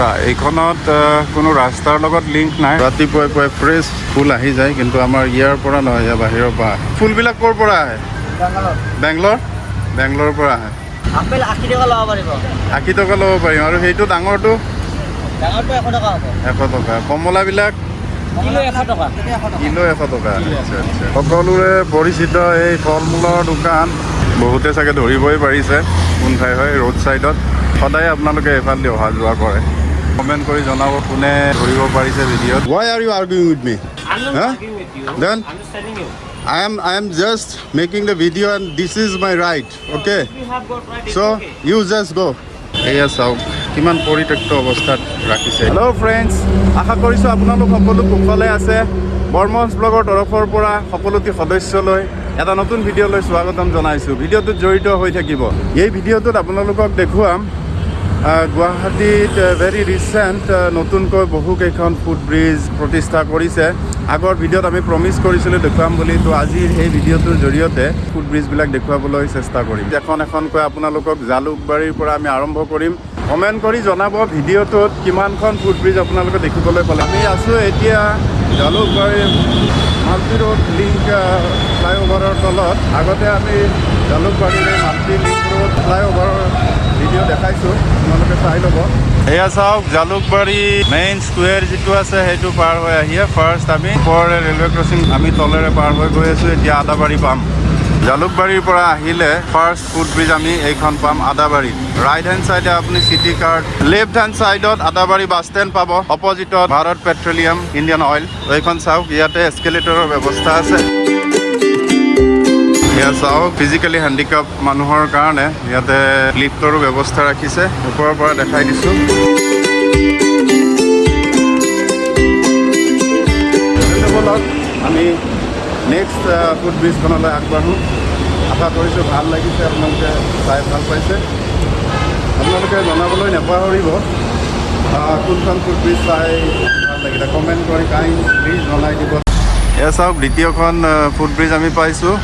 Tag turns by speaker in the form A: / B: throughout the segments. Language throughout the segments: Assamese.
A: আচ্ছা এইখনত কোনো ৰাস্তাৰ লগত লিংক নাই? ৰাতিপুৱাই পুৱাই ফ্ৰেছ ফুল আহি যায় কিন্তু আমাৰ ইয়াৰ পৰা নহয় ইয়াৰ বাহিৰৰ পৰা আহে। ফুলবিলাক ক'ৰ পৰা আহে? বেংগলৰ। বেংগলোৰৰ পৰা আহে।
B: আপেল আশী টকা ল'ব পাৰিব।
A: আশী টকা ল'ব পাৰিম। আৰু সেইটো ডাঙৰটো?
B: ডাঙৰটো এশ টকা হ'ব।
A: এশ টকা। কমলাবিলাক?
B: কিলো এশ টকা।
A: কিলো এশ টকা। আচ্ছা আচ্ছা। সকলোৰে পৰিচিত এই ফল মূলৰ দোকান বহুতে চাগে ধৰিবই পাৰিছে। কোন ঠাই হয়? ৰোড ছাইডত সদায় আপোনালোকে এইফালেদি অহা যোৱা কৰে। কমেণ্ট কৰি জনাব কোনে ধৰিব পাৰিছে ভিডিঅ'ত। Why are you arguing with me? Then? I am I am just making the video and this is my right, okay? So you just go. এয়া চাওক কিমান পৰিত্যক্ত অৱস্থাত ৰাখিছে? হেল্ল' ফ্ৰেণ্ডছ আশা কৰিছোঁ আপোনালোক সকলো কুশলে আছে। বৰ্মনছ ব্লগৰ তৰফৰ পৰা সকলোটি সদস্যলৈ এটা নতুন ভিডিঅ'লৈ স্বাগতম জনাইছোঁ। ভিডিঅ'টোত জড়িত হৈ থাকিব। এই ভিডিঅ'টোত আপোনালোকক দেখুৱাম গুৱাহাটীত ভেৰি ৰিচেণ্ট নতুনকৈ বহুকেইখন ফুড ব্ৰিজ প্ৰতিষ্ঠা কৰিছে। আগৰ ভিডিঅ'ত আমি প্ৰমিছ কৰিছিলোঁ দেখুৱাম বুলি তো আজিৰ এই ভিডিঅ'টোৰ জৰিয়তে ফুড ব্ৰিজবিলাক দেখুৱাবলৈ চেষ্টা কৰিম। এখন এখনকৈ আপোনালোকক জালুকবাৰীৰ পৰা আমি আৰম্ভ কৰিম। কমেণ্ট কৰি জনাব ভিডিঅ'টোত কিমানখন ফুড ব্ৰিজ আপোনালোকে দেখিবলৈ পালে। আমি আছোঁ এতিয়া জালুকবাৰী মাল্টি ৰোড লিংক ফ্লাইঅভাৰৰ তলত। আগতে আমি জালুকবাৰীৰ মাল্টি লিংক ৰোড ফ্লাইঅভাৰৰ ভিডিঅ' দেখাইছোঁ আপোনালোকে চাই ল'ব। এয়া চাওক জালুকবাৰী মেইন স্কুৱেৰ যিটো আছে সেইটো পাৰ হৈ আহিয়ে ফাৰ্ষ্ট আমি ওপৰৰে ৰেলৱে ক্ৰচিং আমি তলেৰে পাৰ হৈ গৈ আছোঁ এতিয়া আদাবাৰী পাম। জালুকবাৰীৰ পৰা আহিলে ফাৰ্ষ্ট ফুড ব্ৰিজ আমি এইখন পাম আদাবাৰীত। ৰাইট হেণ্ড চাইডে আপুনি চিটি কাৰ্ড লেফ্ট হেণ্ড চাইডত আদাবাৰী বাছ ষ্টেণ্ড পাব। অপজিটত ভাৰত পেট্ৰলিয়াম ইণ্ডিয়ান অইল এইখন চাওক ইয়াতে এস্কেলেটৰৰ ব্যৱস্থা আছে। এয়া চাওক ফিজিকেলি হেণ্ডিকাপ মানুহৰ কাৰণে ইয়াতে লিফ্টৰো ব্যৱস্থা ৰাখিছে। ওপৰৰ পৰা দেখাই দিছোঁ। আমি নেক্সট ফুড ব্ৰিজখনলৈ আগবাঢ়োঁ। আশা কৰিছোঁ ভাল লাগিছে আপোনালোকে চাই ভাল পাইছে। আপোনালোকে জনাবলৈ নাপাহৰিব কোনখন ফুড ব্ৰিজ চাই ভাল লাগিলে কমেণ্ট কৰি প্লিজ জনাই দিব। এয়া চাওক দ্বিতীয়খন ফুড ব্ৰিজ আমি পাইছোঁ।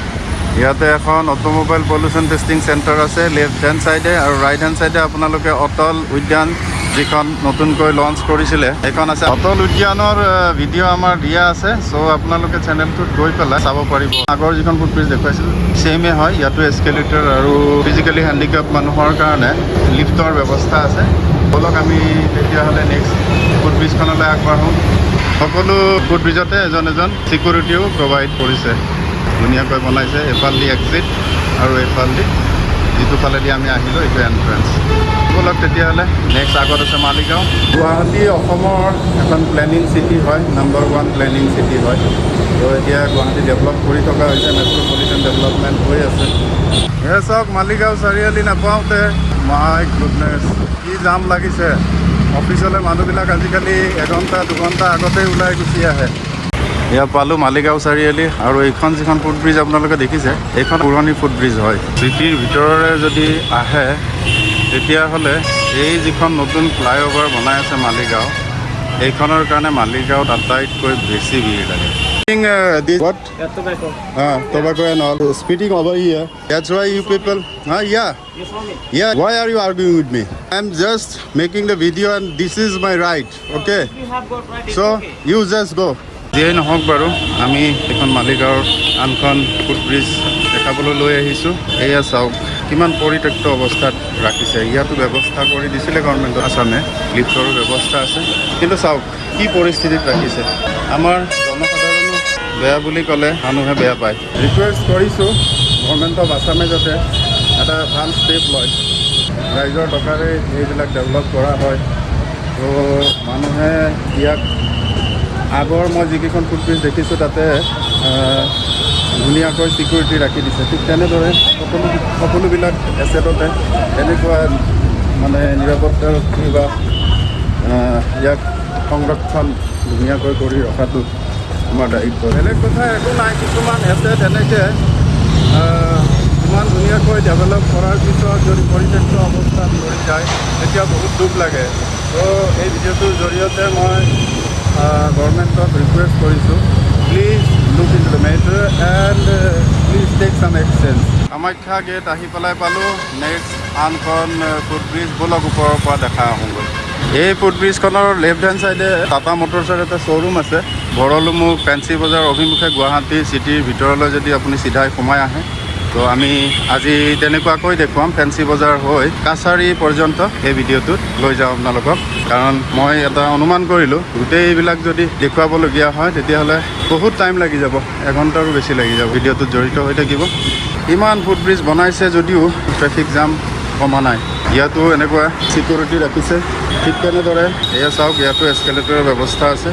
A: ইয়াতে এখন অট'মোবাইল পলিউশ্যন টেষ্টিং চেণ্টাৰ আছে লেফ্ট হেণ্ড চাইডে আৰু ৰাইট হেণ্ড চাইডে আপোনালোকে অটল উদ্যান যিখন নতুনকৈ লঞ্চ কৰিছিলে সেইখন আছে। অটল উদ্যানৰ ভিডিঅ' আমাৰ দিয়া আছে চ' আপোনালোকে চেনেলটোত গৈ পেলাই চাব পাৰিব। আগৰ যিখন ফুড ব্ৰিজ দেখুৱাইছিল ছেইমে হয় ইয়াতো এস্কেলেটৰ আৰু ফিজিকেলি হেণ্ডিকেপ মানুহৰ কাৰণে লিফ্টৰ ব্যৱস্থা আছে। ব'লক আমি তেতিয়াহ'লে নেক্সট ফুড ব্ৰিজখনলৈ আগবাঢ়োঁ সকলো ফুড ব্ৰিজতে এজন এজন ছিকিউৰিটিও প্ৰভাইড কৰিছে। ধুনীয়াকৈ বনাইছে এইফালেদি এক্সিট আৰু এইফালেদি যিটো ফালেদি আমি আহিলোঁ এইটো এণ্ট্ৰেঞ্চ ব'লক তেতিয়াহ'লে নেক্সট আগত আছে মালিগাঁও। গুৱাহাটী অসমৰ এখন প্লেনিং চিটি হয় নাম্বাৰ ওৱান প্লেনিং চিটি হয়। তো এতিয়া গুৱাহাটী ডেভেলপ কৰি থকা হৈছে মেট্ৰপলিটন ডেভেলপমেণ্ট হৈ আছে। এয়া চাওক মালিগাঁও চাৰিআলি নাপাওঁতে মাই গুডনেছ কি জাম লাগিছে। অফিচলৈ মানুহবিলাক আজিকালি এঘণ্টা দুঘণ্টা আগতেই ওলাই গুচি আহে। এয়া পালোঁ মালিগাঁও চাৰিআলি আৰু এইখন যিখন ফুট ব্ৰিজ আপোনালোকে দেখিছে এইখন পুৰণি ফুট ব্ৰিজ হয়। চিটিৰ ভিতৰৰে যদি আহে তেতিয়াহ'লে এই যিখন নতুন ফ্লাইঅভাৰ বনাই আছে মালিগাঁও এইখনৰ কাৰণে মালিগাঁৱত আটাইতকৈ বেছি ভিৰ লাগে। What? Uh, tobacco and all. Speeding over here. That's why you যিয়েই নহওক বাৰু আমি এইখন মালিগাঁৱৰ আনখন ফুট ব্ৰিজ দেখাবলৈ লৈ আহিছোঁ। এয়া চাওক কিমান পৰিত্যক্ত অৱস্থাত ৰাখিছে। ইয়াতো ব্যৱস্থা কৰি দিছিলে গভৰ্ণমেণ্টৰ আছামে। লিফ্টৰো ব্যৱস্থা আছে। কিন্তু চাওক কি পৰিস্থিতিত ৰাখিছে। আমাৰ জনসাধাৰণো বেয়া বুলি ক'লে মানুহে বেয়া পায়। ৰিকুৱেষ্ট কৰিছোঁ গভৰ্ণমেণ্ট অফ আছামে যাতে এটা ভাল ষ্টেপ লয়। ৰাইজৰ টকাৰে এইবিলাক ডেভেলপ কৰা হয়। তো মানুহে ইয়াক আগৰ মই যিকেইখন ফুটব্ৰিজ দেখিছোঁ তাতে ধুনীয়াকৈ ছিকিউৰিটি ৰাখি দিছে। ঠিক তেনেদৰে সকলো সকলোবিলাক এছেটতে এনেকুৱা মানে নিৰাপত্তাৰক্ষী বা ইয়াক সংৰক্ষণ ধুনীয়াকৈ কৰি ৰখাটো আমাৰ দায়িত্ব। বেলেগ কথা একো নাই কিছুমান এছেট এনেকৈ ইমান ধুনীয়াকৈ ডেভেলপ কৰাৰ পিছত যদি পৰিত্যক্ত অৱস্থাত পৰি যায় তেতিয়া বহুত দুখ লাগে। তো এই ভিডিঅ'টোৰ জৰিয়তে মই গভৰ্ণমেণ্টক ৰিকুৱেষ্ট কৰিছোঁ please look in the matter and please take some exchange Kamakhya gate আহি পেলাই পালোঁ। নেক্সট আনখন ফুট ব্ৰিজ বলক ওপৰৰ পৰা দেখা আহোঁগৈ। এই ফুটব্ৰিজখনৰ লেফ্ট হেণ্ড চাইডে টাটা মটৰ্ছৰ এটা শ্ব'ৰুম আছে। ভৰলুমুখ ফেঞ্চি বজাৰ অভিমুখে গুৱাহাটী চিটিৰ ভিতৰলৈ যদি আপুনি চিধাই সোমাই আহে। তো আমি আজি তেনেকুৱাকৈ দেখুৱাম ফেঞ্চি বজাৰ হৈ কাছাৰী পৰ্যন্ত এই ভিডিঅ'টোত লৈ যাওঁ আপোনালোকক। কাৰণ মই এটা অনুমান কৰিলোঁ গোটেইবিলাক যদি দেখুৱাবলগীয়া হয় তেতিয়াহ'লে বহুত টাইম লাগি যাব এঘণ্টাৰো বেছি লাগি যাব ভিডিঅ'টোত জড়িত হৈ থাকিব। ইমান ফুটব্ৰিজ বনাইছে যদিও ট্ৰেফিক জাম কমা নাই। ইয়াতো এনেকুৱা চিকিউৰিটি ৰাখিছে। ঠিক তেনেদৰে এয়া চাওক ইয়াতো এস্কেলেটৰৰ ব্যৱস্থা আছে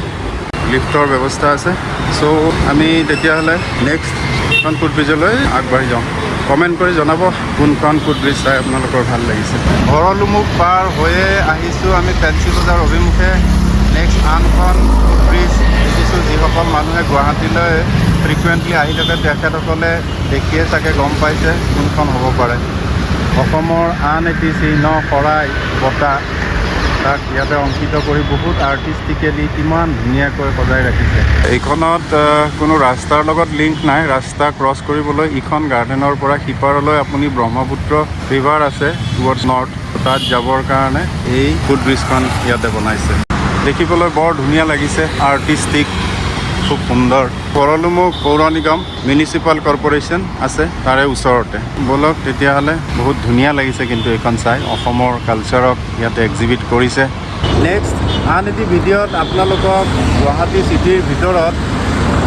A: লিফ্টৰ ব্যৱস্থা আছে। চ' আমি তেতিয়াহ'লে নেক্সট এখন ফুটব্ৰিজলৈ আগবাঢ়ি যাওঁ। কমেণ্ট কৰি জনাব কোনখন ফুটব্ৰিজ চাই আপোনালোকৰ ভাল লাগিছে। ভৰলুমুখ পাৰ হৈয়ে আহিছোঁ আমি ফেঞ্চি বজাৰ অভিমুখে। নেক্সট আনখন ফুটব্ৰিজ দেখিছোঁ যিসকল মানুহে গুৱাহাটীলৈ ফ্ৰিকুৱেণ্টলি আহি থাকে তেখেতসকলে দেখিয়ে চাগে গম পাইছে কোনখন হ'ব পাৰে। অসমৰ আন এটি চিহ্ন শৰাই বঁটা। তাক ইয়াতে অংকিত কৰি বহুত আৰ্টিষ্টিকেলি কিমান ধুনীয়াকৈ সজাই ৰাখিছে। এইখনত কোনো ৰাস্তাৰ লগত লিংক নাই। ৰাস্তা ক্ৰছ কৰিবলৈ ইখন গাৰ্ডেনৰ পৰা সিপাৰলৈ আপুনি ব্ৰহ্মপুত্ৰ ৰিভাৰ আছে টুৱাৰ্ডছ নৰ্থ তাত যাবৰ কাৰণে এই ফুটব্ৰিজখন ইয়াতে বনাইছে। দেখিবলৈ বৰ ধুনীয়া লাগিছে আৰ্টিষ্টিক খুব সুন্দৰ। ভৰলুমুখ পৌৰ নিগম মিউনিচিপাল কৰ্প'ৰেশ্যন আছে তাৰে ওচৰতে। ব'লক তেতিয়াহ'লে বহুত ধুনীয়া লাগিছে কিন্তু এইখন চাই। অসমৰ কালচাৰক ইয়াতে এক্সিবিট কৰিছে। নেক্সট আন এটি ভিডিঅ'ত আপোনালোকক গুৱাহাটী চিটিৰ ভিতৰত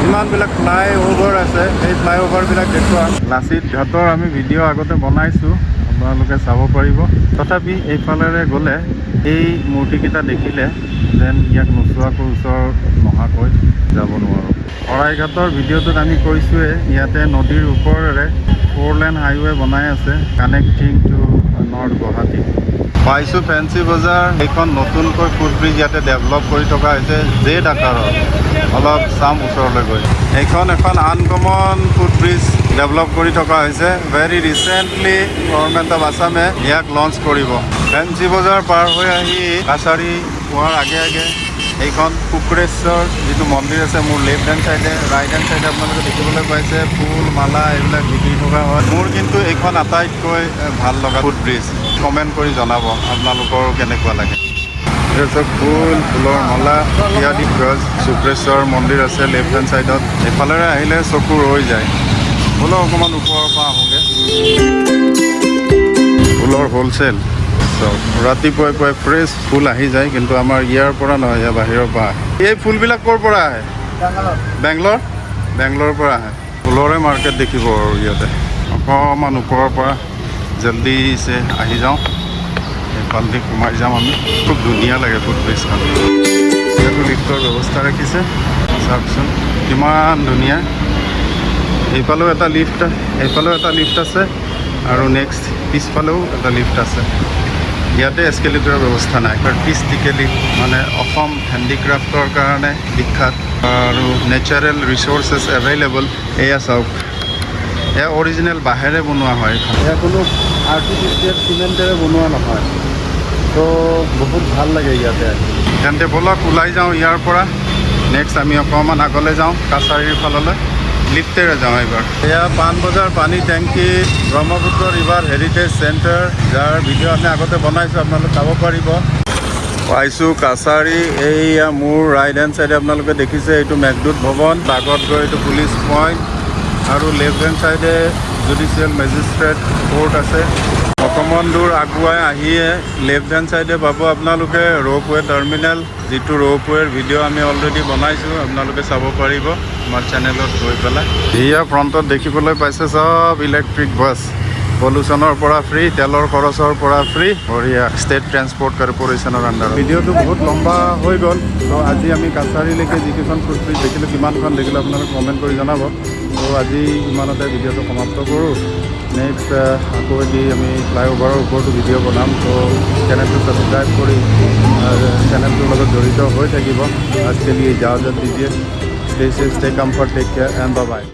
A: যিমানবিলাক ফ্লাই অভাৰ আছে সেই ফ্লাই অভাৰবিলাক দেখুৱাম লাচিত ঘাটৰ আমি ভিডিঅ' আগতে বনাইছোঁ। আপোনালোকে চাব পাৰিব। তথাপি এইফালেৰে গ'লে এই মূৰ্তিকেইটা দেখিলে যেন ইয়াক নোচোৱাকৈ ওচৰ নহাকৈ যাব নোৱাৰোঁ। শৰাইঘাটৰ ভিডিঅ'টোত আমি কৈছোঁৱে ইয়াতে নদীৰ ওপৰেৰে ফ'ৰ লেন হাইৱে বনাই আছে কানেক্টিং টু নৰ্থ গুৱাহাটী। পাইছোঁ ফেঞ্চি বজাৰ এইখন নতুনকৈ ফুটব্ৰিজ ইয়াতে ডেভেলপ কৰি থকা হৈছে জেড আকাৰৰ। অলপ চাম ওচৰলৈ গৈ। এইখন এখন আনকমন ফুটব্ৰিজ ডেভেলপ কৰি থকা হৈছে। ভেৰি ৰিচেণ্টলি গভৰ্ণমেণ্ট অফ আছামে ইয়াক লঞ্চ কৰিব। ফেঞ্চি বজাৰ পাৰ হৈ আহি কাছাৰী পোৱাৰ আগে আগে এইখন শুক্ৰেশ্বৰ যিটো মন্দিৰ আছে মোৰ লেফ্ট হেণ্ড চাইডে ৰাইট হেণ্ড চাইডে আপোনালোকে দেখিবলৈ পাইছে ফুল মালা এইবিলাক বিক্ৰী থকা হয়। মোৰ কিন্তু এইখন আটাইতকৈ ভাল লগা ফুট ব্ৰিজ কমেণ্ট কৰি জনাব আপোনালোকৰ কেনেকুৱা লাগে। ফুল ফুলৰ মালা ইত্যাদি গছ শুক্ৰেশ্বৰ মন্দিৰ আছে লেফ্ট হেণ্ড চাইডত এইফালেৰে আহিলে চকু ৰৈ যায়। ফুলৰ অকণমান ওপৰৰ পৰা আহোঁগৈ। ফুলৰ হ'লচেল চব ৰাতিপুৱাই পুৱাই ফ্ৰেছ ফুল আহি যায় কিন্তু আমাৰ ইয়াৰ পৰা নহয় ইয়াৰ বাহিৰৰ পৰা আহে। এই ফুলবিলাক ক'ৰ পৰা আহে? বেংগলৰ। বেংগলোৰৰ পৰা আহে। ফুলৰে মাৰ্কেট দেখিব আৰু ইয়াতে। অকণমান ওপৰৰ পৰা জল্দিছে আহি যাওঁ। এইফালেদি সোমাই যাম আমি। খুব ধুনীয়া লাগে ফুড ব্ৰিজখন ইয়াতো লিফ্টৰ ব্যৱস্থা ৰাখিছে। চাওকচোন কিমান ধুনীয়া। এইফালেও এটা লিফ্ট এইফালেও এটা লিফ্ট আছে। আৰু নেক্সট পিছফালেও এটা লিফ্ট আছে। ইয়াতে এস্কেলেটৰৰ ব্যৱস্থা নাই। আৰ্টিষ্টিকেলি মানে অসম হেণ্ডিক্ৰাফ্টৰ কাৰণে বিখ্যাত। আৰু নেচাৰেল ৰিচ'ৰ্চেছ এভেইলেবল এয়া চাওক। এয়া অৰিজিনেল বাঁহেৰে বনোৱা হয় এয়া কোনো আৰ্টিফিচিয়েল চিমেণ্টেৰে বনোৱা নহয়। তো বহুত ভাল লাগে ইয়াতে। তেন্তে ব'লক ওলাই যাওঁ ইয়াৰ পৰা। নেক্সট আমি অকণমান আগলৈ যাওঁ কাছাৰীৰ ফাললৈ। লিফ্টেৰে যাওঁ এইবাৰ। এয়া পাণবজাৰ পানী টেংকি ব্ৰহ্মপুত্ৰ ৰিভাৰ হেৰিটেজ চেণ্টাৰ যাৰ ভিডিঅ' আমি আগতে বনাইছোঁ আপোনালোকে চাব পাৰিব। পাইছোঁ কাছাৰী এইয়া মোৰ ৰাইট হেণ্ড চাইডে আপোনালোকে দেখিছে এইটো মেঘদূত ভৱন আগত গৈ এইটো পুলিচ পইণ্ট আৰু লেফ্ট হেণ্ড চাইডে জুডিচিয়েল মেজিষ্ট্ৰেট কোৰ্ট আছে। অকণমান দূৰ আগুৱাই আহিয়ে লেফ্ট হেণ্ড চাইডে পাব আপোনালোকে ৰ'পৱে টাৰ্মিনেল যিটো ৰ'পৱেৰ ভিডিঅ' আমি অলৰেডি বনাইছোঁ আপোনালোকে চাব পাৰিব আমাৰ চেনেলত গৈ পেলাই। এয়া ফ্ৰণ্টত দেখিবলৈ পাইছে চব ইলেক্ট্ৰিক বাছ পলিউশ্যনৰ পৰা ফ্ৰী তেলৰ খৰচৰ পৰা ফ্ৰী বঢ়িয়া ষ্টেট ট্ৰেন্সপৰ্ট কৰ্প'ৰেশ্যনৰ আণ্ডাৰত ভিডিঅ'টো বহুত লম্বা হৈ গ'ল ত' আজি আমি কাছাৰীলৈকে যিকেইখন ফুটব্ৰিজ দেখিলোঁ কিমানখন দেখিলোঁ আপোনালোকে কমেণ্ট কৰি জনাব। ত' আজি ইমানতে ভিডিঅ'টো সমাপ্ত কৰোঁ। নেক্সট আকৌ এটি আমি ফ্লাইঅভাৰৰ ওপৰতো ভিডিঅ' বনাম। ত' চেনেলটো ছাবস্ক্ৰাইব কৰি চেনেলটোৰ লগত জড়িত হৈ থাকিব। আজিকালি ইজাজত দিজিয়ে stay stay comfort take care and bye